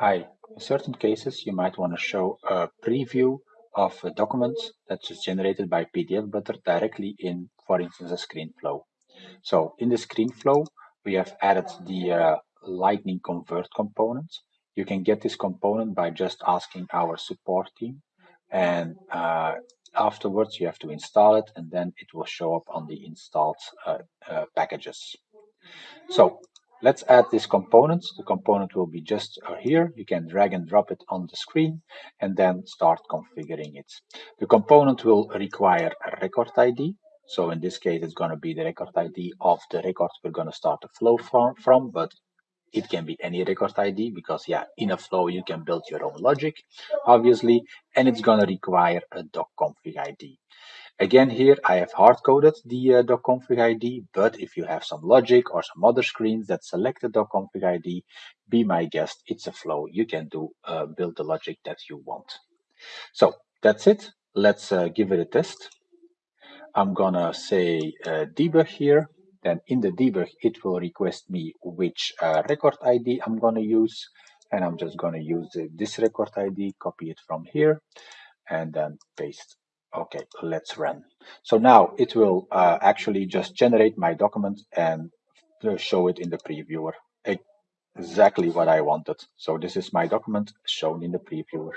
Hi, in certain cases you might want to show a preview of a document that's generated by PDF Butler directly in, for instance, a screen flow. So in the screen flow, we have added the uh, Lightning Convert component. You can get this component by just asking our support team and uh, afterwards you have to install it and then it will show up on the installed uh, uh packages. So Let's add this component. The component will be just uh, here. You can drag and drop it on the screen and then start configuring it. The component will require a record ID. So in this case, it's going to be the record ID of the record we're going to start the flow from, but it can be any record ID because yeah, in a flow you can build your own logic, obviously, and it's going to require a doc config ID. Again, here I have hard-coded the uh, docconfig ID, but if you have some logic or some other screens that select the docconfig ID, be my guest, it's a flow. You can do uh, build the logic that you want. So that's it. Let's uh, give it a test. I'm gonna say uh, debug here. Then in the debug, it will request me which uh, record ID I'm gonna use. And I'm just gonna use this record ID, copy it from here, and then paste Okay, let's run. So now it will uh, actually just generate my document and show it in the previewer. Exactly what I wanted. So this is my document shown in the previewer.